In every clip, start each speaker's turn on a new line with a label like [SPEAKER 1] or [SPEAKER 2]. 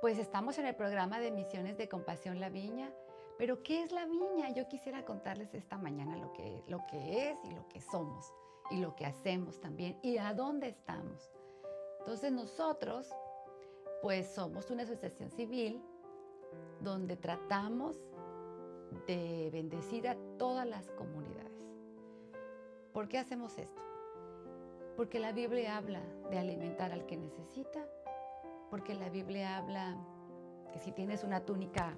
[SPEAKER 1] Pues estamos en el programa de Misiones de Compasión La Viña. Pero ¿qué es la viña? Yo quisiera contarles esta mañana lo que, lo que es y lo que somos y lo que hacemos también y a dónde estamos. Entonces nosotros pues somos una asociación civil donde tratamos de bendecir a todas las comunidades. ¿Por qué hacemos esto? Porque la Biblia habla de alimentar al que necesita, porque la Biblia habla que si tienes una túnica,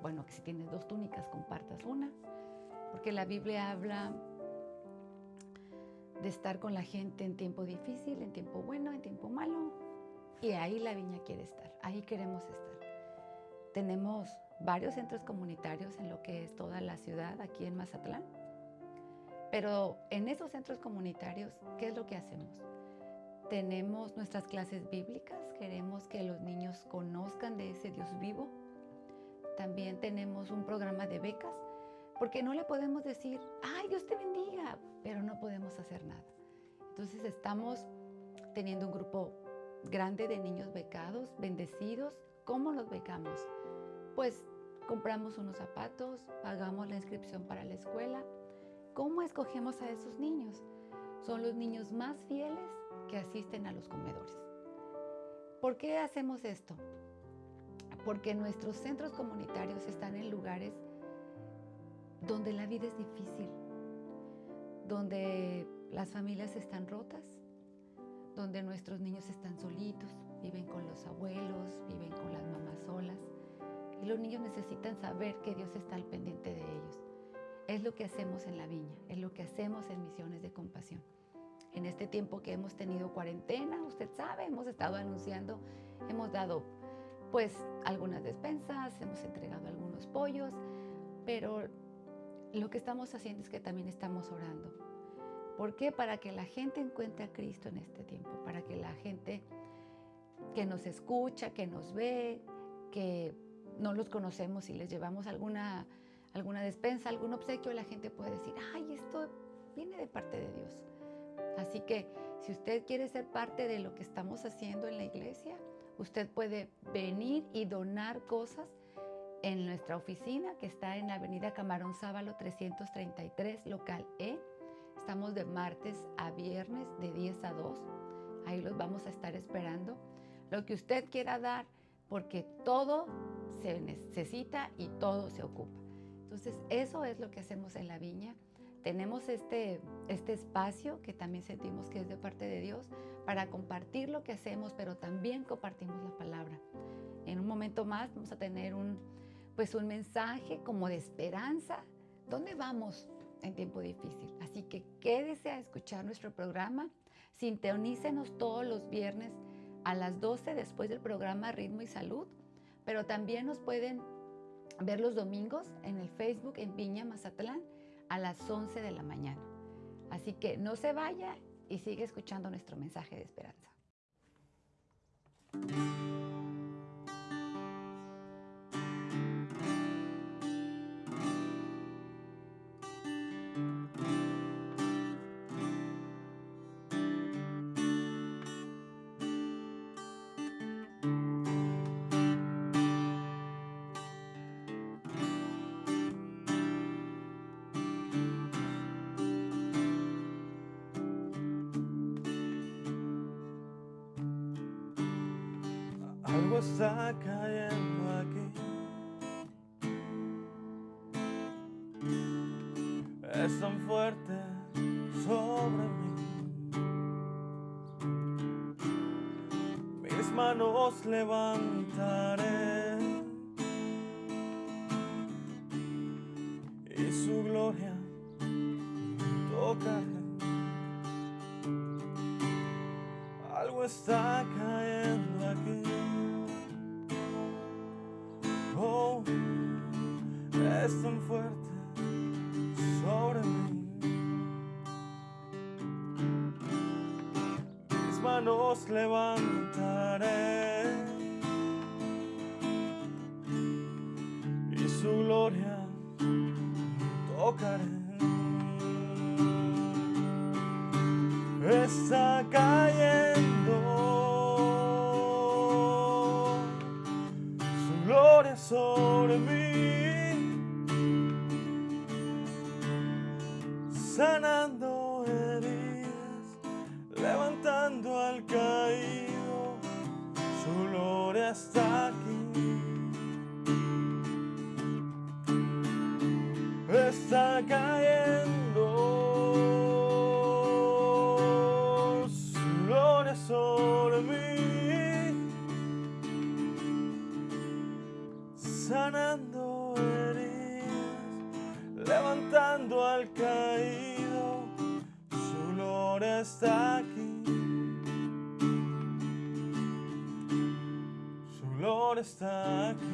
[SPEAKER 1] bueno, que si tienes dos túnicas compartas una, porque la Biblia habla de estar con la gente en tiempo difícil, en tiempo bueno, en tiempo malo, y ahí la viña quiere estar, ahí queremos estar. Tenemos varios centros comunitarios en lo que es toda la ciudad, aquí en Mazatlán. Pero en esos centros comunitarios, ¿qué es lo que hacemos? Tenemos nuestras clases bíblicas, queremos que los niños conozcan de ese Dios vivo. También tenemos un programa de becas, porque no le podemos decir, ay, Dios te bendiga, pero no podemos hacer nada. Entonces estamos teniendo un grupo grande de niños becados, bendecidos. ¿Cómo los becamos? Pues compramos unos zapatos, pagamos la inscripción para la escuela. ¿Cómo escogemos a esos niños? Son los niños más fieles que asisten a los comedores. ¿Por qué hacemos esto? Porque nuestros centros comunitarios están en lugares donde la vida es difícil, donde las familias están rotas, donde nuestros niños están solitos, viven con los abuelos, viven con las mamás solas. Y los niños necesitan saber que Dios está al pendiente de ellos. Es lo que hacemos en la viña, es lo que hacemos en misiones de compasión. En este tiempo que hemos tenido cuarentena, usted sabe, hemos estado anunciando, hemos dado pues algunas despensas, hemos entregado algunos pollos, pero lo que estamos haciendo es que también estamos orando ¿Por qué? Para que la gente encuentre a Cristo en este tiempo, para que la gente que nos escucha, que nos ve, que no los conocemos y les llevamos alguna, alguna despensa, algún obsequio, la gente puede decir, ay, esto viene de parte de Dios. Así que si usted quiere ser parte de lo que estamos haciendo en la iglesia, usted puede venir y donar cosas en nuestra oficina que está en la avenida Camarón Sábalo 333, local E Estamos de martes a viernes de 10 a 2. Ahí los vamos a estar esperando. Lo que usted quiera dar, porque todo se necesita y todo se ocupa. Entonces, eso es lo que hacemos en la viña. Tenemos este, este espacio que también sentimos que es de parte de Dios para compartir lo que hacemos, pero también compartimos la palabra. En un momento más vamos a tener un, pues un mensaje como de esperanza. ¿Dónde vamos? en tiempo difícil. Así que quédese a escuchar nuestro programa. Sintonícenos todos los viernes a las 12 después del programa Ritmo y Salud, pero también nos pueden ver los domingos en el Facebook en Viña Mazatlán a las 11 de la mañana. Así que no se vaya y sigue escuchando nuestro mensaje de esperanza.
[SPEAKER 2] Está cayendo aquí. Es tan fuerte sobre mí. Mis manos levantaré levantaré y su gloria tocaré. Levantando al caído, su gloria está aquí. Su gloria está aquí.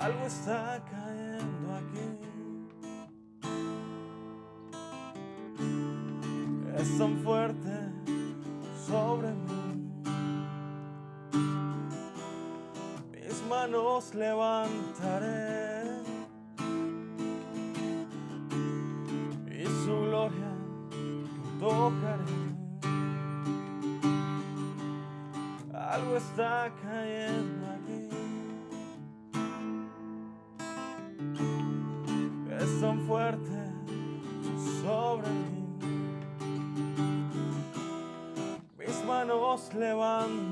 [SPEAKER 2] Algo está cayendo aquí. Es tan manos levantaré y su gloria tocaré. Algo está cayendo aquí. es tan fuerte sobre mí. Mis manos levantaré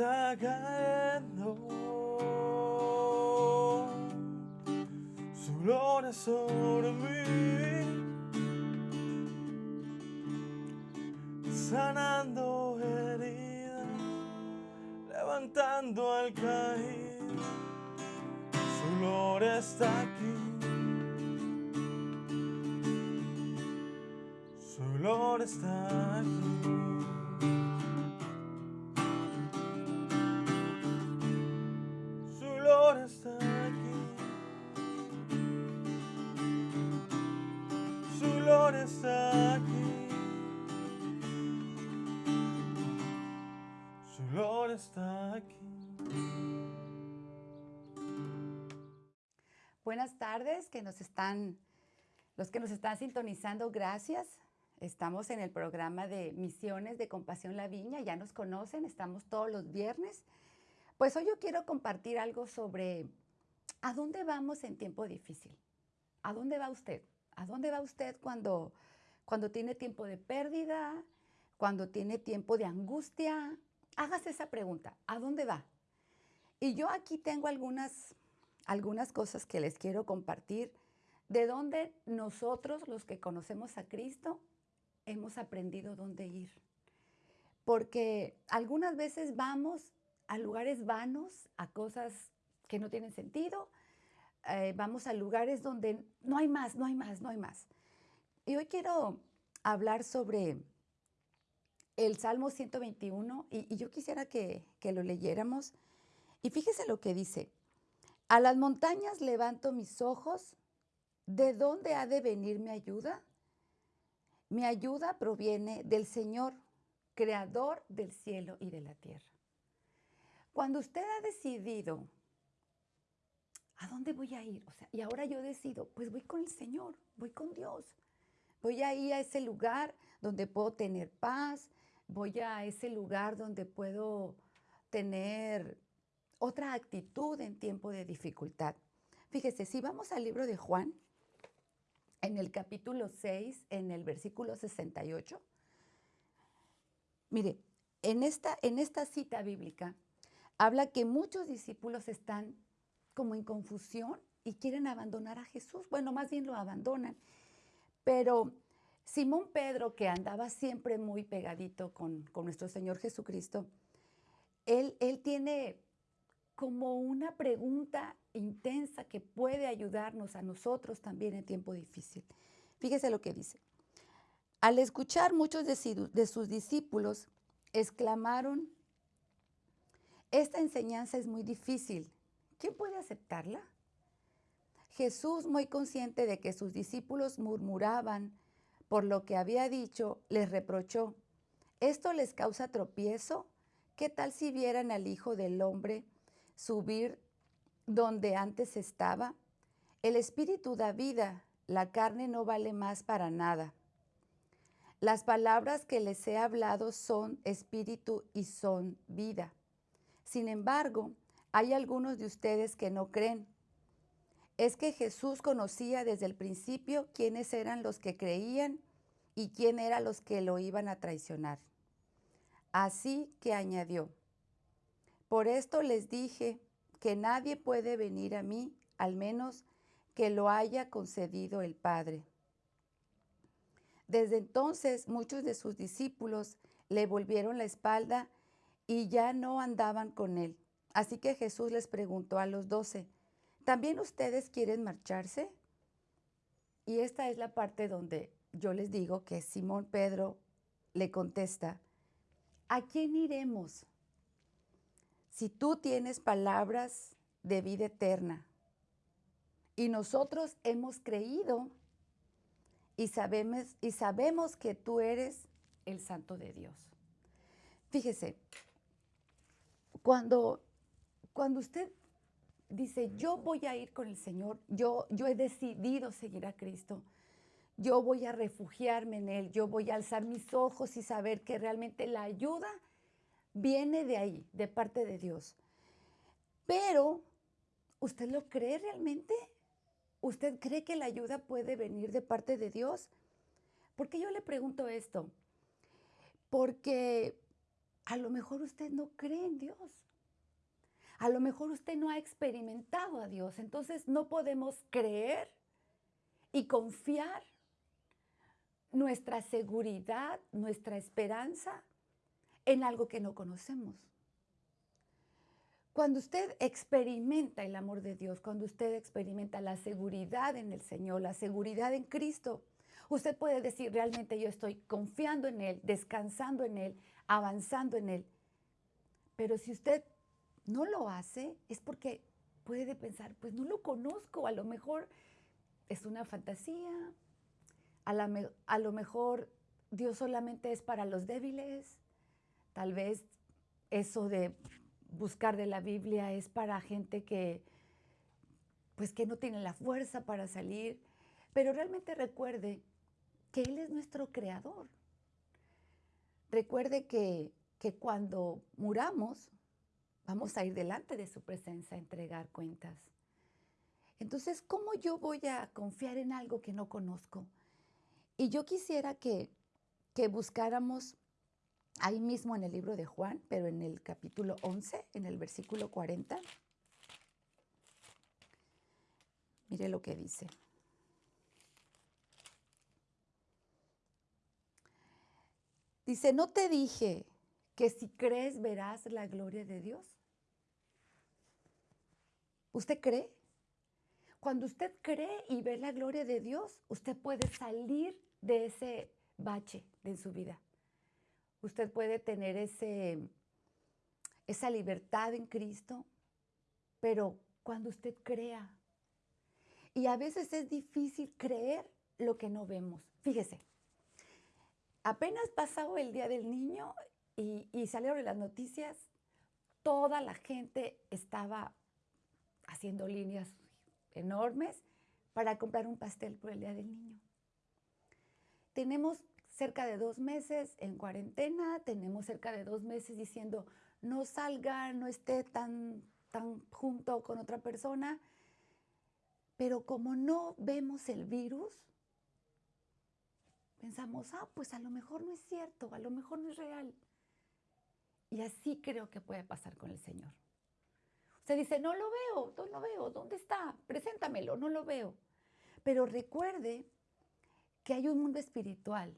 [SPEAKER 2] Está cayendo. Su gloria sobre mí. Sanando heridas levantando al caído, su gloria está aquí. Su gloria está aquí.
[SPEAKER 1] Que nos están, los que nos están sintonizando, gracias. Estamos en el programa de Misiones de Compasión La Viña, ya nos conocen, estamos todos los viernes. Pues hoy yo quiero compartir algo sobre a dónde vamos en tiempo difícil. ¿A dónde va usted? ¿A dónde va usted cuando, cuando tiene tiempo de pérdida, cuando tiene tiempo de angustia? Hágase esa pregunta, ¿a dónde va? Y yo aquí tengo algunas, algunas cosas que les quiero compartir de dónde nosotros, los que conocemos a Cristo, hemos aprendido dónde ir. Porque algunas veces vamos a lugares vanos, a cosas que no tienen sentido, eh, vamos a lugares donde no hay más, no hay más, no hay más. Y hoy quiero hablar sobre el Salmo 121 y, y yo quisiera que, que lo leyéramos. Y fíjese lo que dice. A las montañas levanto mis ojos. ¿De dónde ha de venir mi ayuda? Mi ayuda proviene del Señor, creador del cielo y de la tierra. Cuando usted ha decidido, ¿a dónde voy a ir? O sea, y ahora yo decido, pues voy con el Señor, voy con Dios. Voy a ir a ese lugar donde puedo tener paz, voy a ese lugar donde puedo tener otra actitud en tiempo de dificultad. Fíjese, si vamos al libro de Juan, en el capítulo 6, en el versículo 68, mire, en esta, en esta cita bíblica habla que muchos discípulos están como en confusión y quieren abandonar a Jesús. Bueno, más bien lo abandonan. Pero Simón Pedro, que andaba siempre muy pegadito con, con nuestro Señor Jesucristo, él, él tiene como una pregunta intensa que puede ayudarnos a nosotros también en tiempo difícil. Fíjese lo que dice. Al escuchar muchos de sus discípulos, exclamaron, esta enseñanza es muy difícil. ¿Quién puede aceptarla? Jesús, muy consciente de que sus discípulos murmuraban por lo que había dicho, les reprochó, ¿esto les causa tropiezo? ¿Qué tal si vieran al Hijo del Hombre subir donde antes estaba? El Espíritu da vida, la carne no vale más para nada. Las palabras que les he hablado son espíritu y son vida. Sin embargo, hay algunos de ustedes que no creen. Es que Jesús conocía desde el principio quiénes eran los que creían y quién eran los que lo iban a traicionar. Así que añadió, por esto les dije que nadie puede venir a mí, al menos que lo haya concedido el Padre. Desde entonces muchos de sus discípulos le volvieron la espalda y ya no andaban con él. Así que Jesús les preguntó a los doce, ¿también ustedes quieren marcharse? Y esta es la parte donde yo les digo que Simón Pedro le contesta, ¿a quién iremos? Si tú tienes palabras de vida eterna y nosotros hemos creído y sabemos, y sabemos que tú eres el santo de Dios. Fíjese, cuando, cuando usted dice, yo voy a ir con el Señor, yo, yo he decidido seguir a Cristo, yo voy a refugiarme en Él, yo voy a alzar mis ojos y saber que realmente la ayuda viene de ahí, de parte de Dios. Pero, ¿usted lo cree realmente? ¿Usted cree que la ayuda puede venir de parte de Dios? ¿Por qué yo le pregunto esto? Porque a lo mejor usted no cree en Dios. A lo mejor usted no ha experimentado a Dios. Entonces no podemos creer y confiar nuestra seguridad, nuestra esperanza en algo que no conocemos. Cuando usted experimenta el amor de Dios, cuando usted experimenta la seguridad en el Señor, la seguridad en Cristo, usted puede decir, realmente yo estoy confiando en Él, descansando en Él, avanzando en Él. Pero si usted no lo hace, es porque puede pensar, pues no lo conozco, a lo mejor es una fantasía, a, lo mejor Dios solamente es para los débiles, tal vez eso de buscar de la Biblia es para gente que pues que no tiene la fuerza para salir, pero realmente recuerde que Él es nuestro creador. Recuerde que, que cuando muramos, vamos a ir delante de su presencia a entregar cuentas. Entonces, ¿cómo yo voy a confiar en algo que no conozco? Y yo quisiera que, que buscáramos ahí mismo en el libro de Juan, pero en el capítulo 11, en el versículo 40. Mire lo que dice. Dice, ¿no te dije que si crees verás la gloria de Dios? ¿Usted cree? Cuando usted cree y ve la gloria de Dios, usted puede salir de ese bache de su vida usted puede tener ese, esa libertad en Cristo, pero cuando usted crea. Y a veces es difícil creer lo que no vemos. Fíjese, apenas pasado el Día del Niño y, y salieron las noticias, toda la gente estaba haciendo líneas enormes para comprar un pastel por el Día del Niño. Tenemos cerca de dos meses en cuarentena, tenemos cerca de dos meses diciendo no salga, no esté tan, tan junto con otra persona, pero como no vemos el virus, pensamos, ah, pues a lo mejor no es cierto, a lo mejor no es real. Y así creo que puede pasar con el Señor. Usted dice, no lo veo, no lo veo, ¿dónde está? Preséntamelo, no lo veo. Pero recuerde que hay un mundo espiritual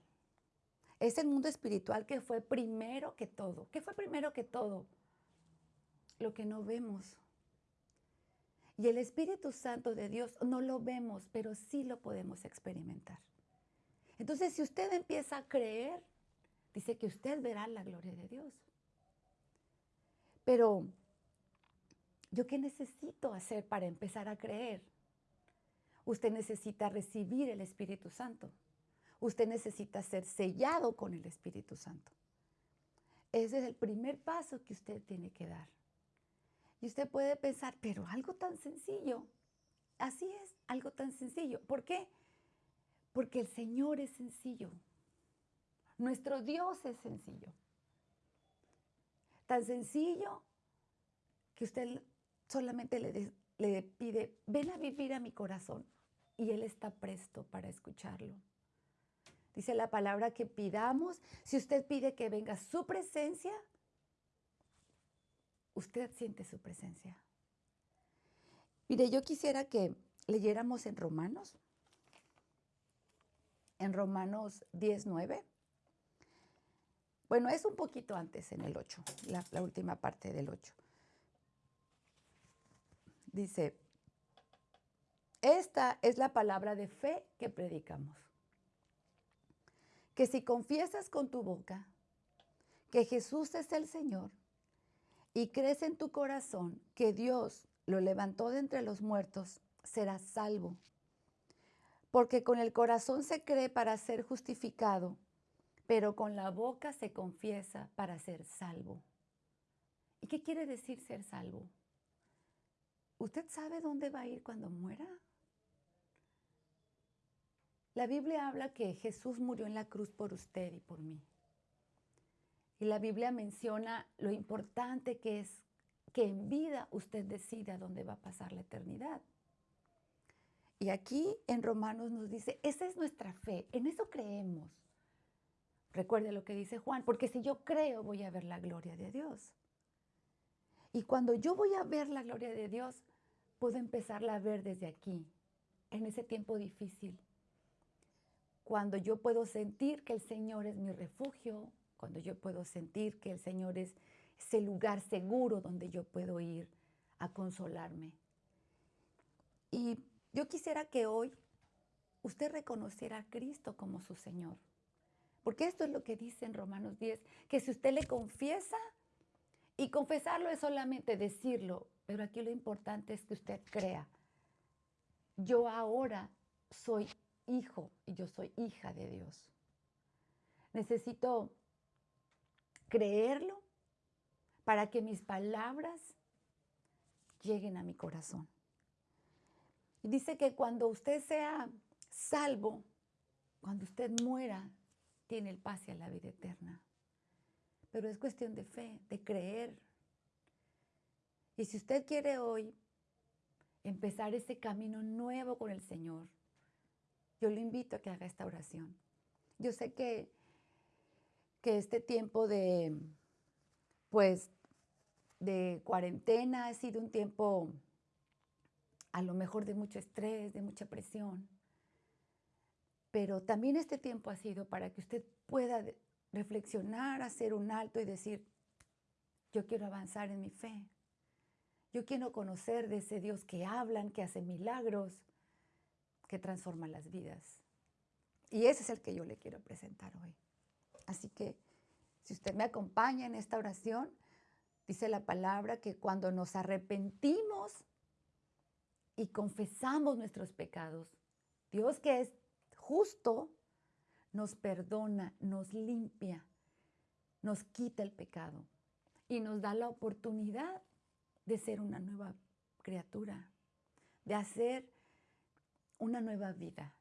[SPEAKER 1] es el mundo espiritual que fue primero que todo. ¿Qué fue primero que todo? Lo que no vemos, Y el Espíritu Santo de Dios no lo vemos, pero sí lo podemos experimentar. Entonces, si usted empieza a creer, dice que usted verá la gloria de Dios. Pero, ¿yo qué necesito hacer para empezar a creer? Usted necesita recibir el Espíritu Santo. Usted necesita ser sellado con el Espíritu Santo. Ese es el primer paso que usted tiene que dar. Y usted puede pensar, pero algo tan sencillo. Así es, algo tan sencillo. ¿Por qué? Porque el Señor es sencillo. Nuestro Dios es sencillo. Tan sencillo que usted solamente le, le pide, ven a vivir a mi corazón. Y Él está presto para escucharlo. Dice la palabra que pidamos. Si usted pide que venga su presencia, usted siente su presencia. Mire, yo quisiera que leyéramos en Romanos, en Romanos 19. Bueno, es un poquito antes, en el 8, la, la última parte del 8. Dice, esta es la palabra de fe que predicamos. Que si confiesas con tu boca que Jesús es el Señor y crees en tu corazón que Dios lo levantó de entre los muertos, serás salvo. Porque con el corazón se cree para ser justificado, pero con la boca se confiesa para ser salvo. ¿Y qué quiere decir ser salvo? ¿Usted sabe dónde va a ir cuando muera? La Biblia habla que Jesús murió en la cruz por usted y por mí. Y la Biblia menciona lo importante que es que en vida usted decida dónde va a pasar la eternidad. Y aquí en Romanos nos dice, esa es nuestra fe, en eso creemos. Recuerde lo que dice Juan, porque si yo creo voy a ver la gloria de Dios. Y cuando yo voy a ver la gloria de Dios, puedo empezarla a ver desde aquí, en ese tiempo difícil, cuando yo puedo sentir que el Señor es mi refugio, cuando yo puedo sentir que el Señor es ese lugar seguro donde yo puedo ir a consolarme. Y yo quisiera que hoy usted reconociera a Cristo como su Señor. Porque esto es lo que dice en Romanos 10, que si usted le confiesa, y confesarlo es solamente decirlo, pero aquí lo importante es que usted crea. Yo ahora soy hijo y yo soy hija de Dios. Necesito creerlo para que mis palabras lleguen a mi corazón. Y dice que cuando usted sea salvo, cuando usted muera, tiene el pase a la vida eterna. Pero es cuestión de fe, de creer. Y si usted quiere hoy empezar ese camino nuevo con el Señor, yo le invito a que haga esta oración. Yo sé que, que este tiempo de, pues, de cuarentena ha sido un tiempo a lo mejor de mucho estrés, de mucha presión. Pero también este tiempo ha sido para que usted pueda reflexionar, hacer un alto y decir, yo quiero avanzar en mi fe. Yo quiero conocer de ese Dios que hablan, que hace milagros, que transforma las vidas. Y ese es el que yo le quiero presentar hoy. Así que si usted me acompaña en esta oración, dice la palabra que cuando nos arrepentimos y confesamos nuestros pecados, Dios que es justo, nos perdona, nos limpia, nos quita el pecado y nos da la oportunidad de ser una nueva criatura, de hacer una nueva vida.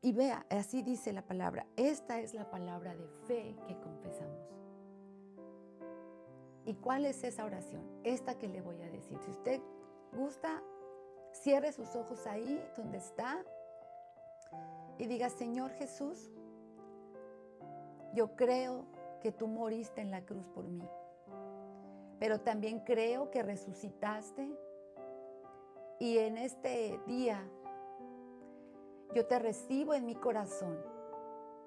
[SPEAKER 1] Y vea, así dice la palabra, esta es la palabra de fe que confesamos. ¿Y cuál es esa oración? Esta que le voy a decir. Si usted gusta, cierre sus ojos ahí donde está y diga, Señor Jesús, yo creo que tú moriste en la cruz por mí, pero también creo que resucitaste y en este día yo te recibo en mi corazón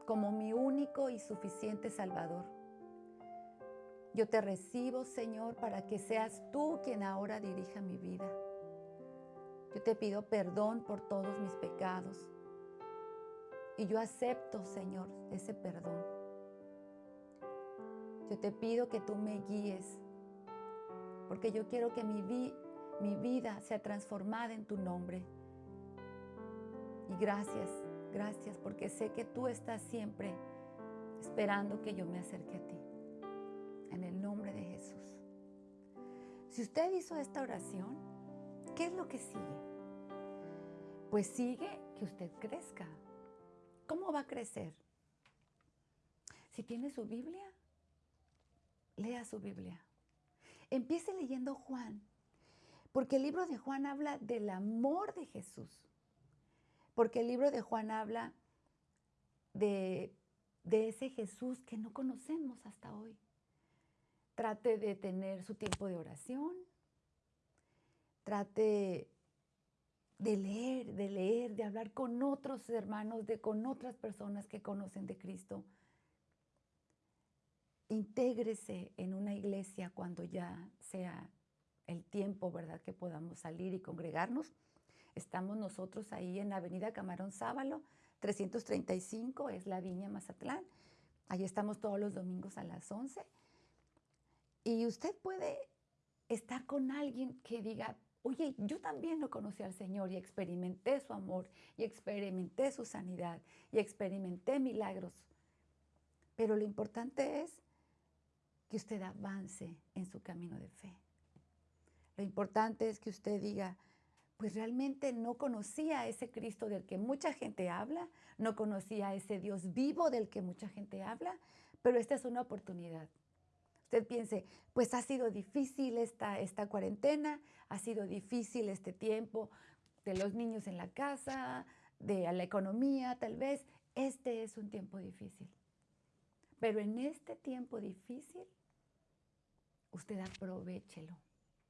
[SPEAKER 1] como mi único y suficiente Salvador. Yo te recibo, Señor, para que seas tú quien ahora dirija mi vida. Yo te pido perdón por todos mis pecados. Y yo acepto, Señor, ese perdón. Yo te pido que tú me guíes, porque yo quiero que mi, mi vida sea transformada en tu nombre. Y gracias, gracias, porque sé que tú estás siempre esperando que yo me acerque a ti. En el nombre de Jesús. Si usted hizo esta oración, ¿qué es lo que sigue? Pues sigue que usted crezca. ¿Cómo va a crecer? Si tiene su Biblia, lea su Biblia. Empiece leyendo Juan, porque el libro de Juan habla del amor de Jesús, porque el libro de Juan habla de, ese Jesús que no conocemos hasta hoy. Trate de tener su tiempo de oración, trate de leer, de leer, de hablar con otros hermanos, de con otras personas que conocen de Cristo. Intégrese en una iglesia cuando ya sea el tiempo, ¿verdad? Que podamos salir y congregarnos. Estamos nosotros ahí en la Avenida Camarón Sábalo, 335, es la Viña Mazatlán. Ahí estamos todos los domingos a las 11. Y usted puede estar con alguien que diga, Oye, yo también lo conocí al Señor y experimenté su amor y experimenté su sanidad y experimenté milagros. Pero lo importante es que usted avance en su camino de fe. Lo importante es que usted diga, pues realmente no conocía a ese Cristo del que mucha gente habla, no conocía a ese Dios vivo del que mucha gente habla, pero esta es una oportunidad usted piense, pues ha sido difícil esta, esta cuarentena, ha sido difícil este tiempo de los niños en la casa, de la economía, tal vez. Este es un tiempo difícil. Pero en este tiempo difícil, usted aprovechelo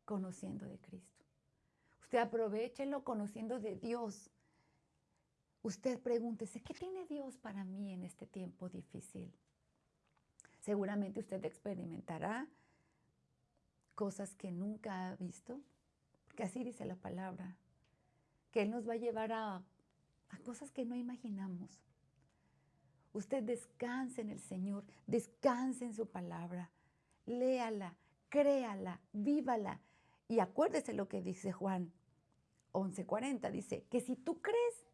[SPEAKER 1] conociendo de Cristo. Usted aprovechelo conociendo de Dios. Usted pregúntese, ¿qué tiene Dios para mí en este tiempo difícil? Seguramente usted experimentará cosas que nunca ha visto, porque así dice la palabra, que Él nos va a llevar a, cosas que no imaginamos. Usted descanse en el Señor, descanse en su palabra, léala, créala, vívala. Y acuérdese lo que dice Juan 11:40, dice, que si tú crees,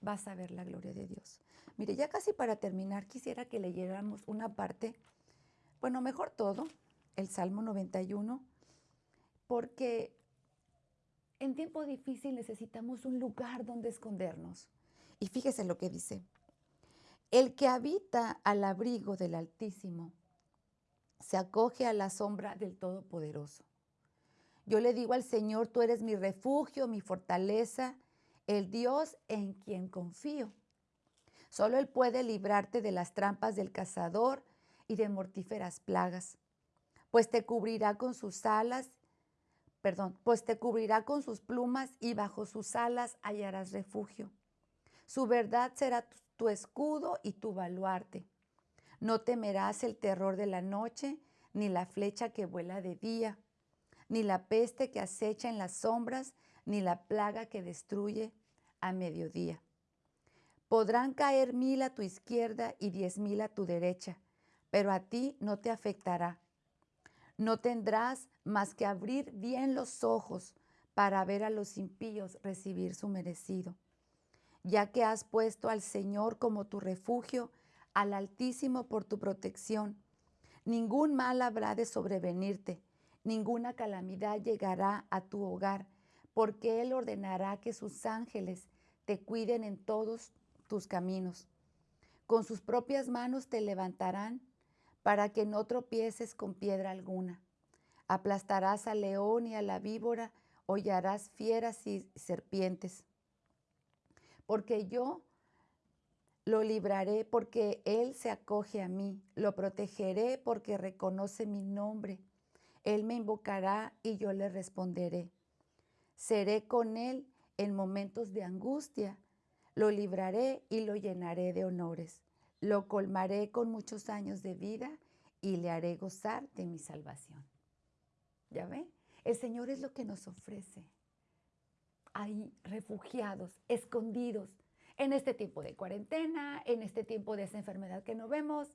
[SPEAKER 1] vas a ver la gloria de Dios. Mire, ya casi para terminar, quisiera que leyéramos una parte, bueno, mejor todo, el Salmo 91, porque en tiempo difícil necesitamos un lugar donde escondernos. Y fíjese lo que dice. El que habita al abrigo del Altísimo se acoge a la sombra del Todopoderoso. Yo le digo al Señor, tú eres mi refugio, mi fortaleza, el Dios en quien confío. Solo Él puede librarte de las trampas del cazador y de mortíferas plagas, pues te cubrirá con sus alas, perdón, pues te cubrirá con sus plumas y bajo sus alas hallarás refugio. Su verdad será tu escudo y tu baluarte. No temerás el terror de la noche, ni la flecha que vuela de día, ni la peste que acecha en las sombras, ni la plaga que destruye a mediodía. Podrán caer mil a tu izquierda y diez mil a tu derecha, pero a ti no te afectará. No tendrás más que abrir bien los ojos para ver a los impíos recibir su merecido. Ya que has puesto al Señor como tu refugio, al Altísimo por tu protección, ningún mal habrá de sobrevenirte, ninguna calamidad llegará a tu hogar, porque Él ordenará que sus ángeles te cuiden en todos tus caminos. Con sus propias manos te levantarán para que no tropieces con piedra alguna. Aplastarás al león y a la víbora, hollarás fieras y serpientes. Porque yo lo libraré porque Él se acoge a mí, lo protegeré porque reconoce mi nombre. Él me invocará y yo le responderé. Seré con Él en momentos de angustia lo libraré y lo llenaré de honores. Lo colmaré con muchos años de vida y le haré gozar de mi salvación. ¿Ya ve? El Señor es lo que nos ofrece. Ahí refugiados, escondidos, en este tiempo de cuarentena, en este tiempo de esa enfermedad que no vemos,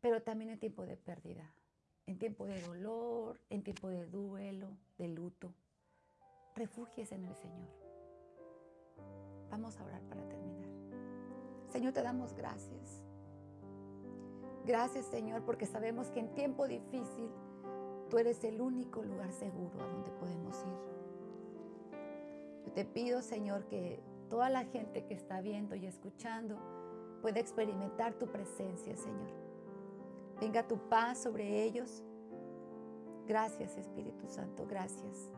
[SPEAKER 1] pero también en tiempo de pérdida, en tiempo de dolor, en tiempo de duelo, de luto. Refúgiese en el Señor. Vamos a orar para terminar. Señor, te damos gracias. Gracias, Señor, porque sabemos que en tiempo difícil tú eres el único lugar seguro a donde podemos ir. Yo te pido, Señor, que toda la gente que está viendo y escuchando pueda experimentar tu presencia, Señor. Venga tu paz sobre ellos. Gracias, Espíritu Santo, gracias.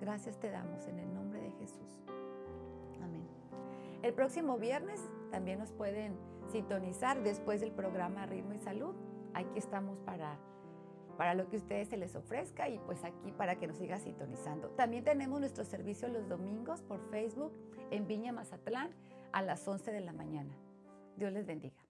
[SPEAKER 1] Gracias te damos en el nombre de Jesús. Amén. El próximo viernes también nos pueden sintonizar después del programa Ritmo y Salud. Aquí estamos para, para lo que a ustedes se les ofrezca y pues aquí para que nos siga sintonizando. También tenemos nuestro servicio los domingos por Facebook en Viña Mazatlán a las 11 de la mañana. Dios les bendiga.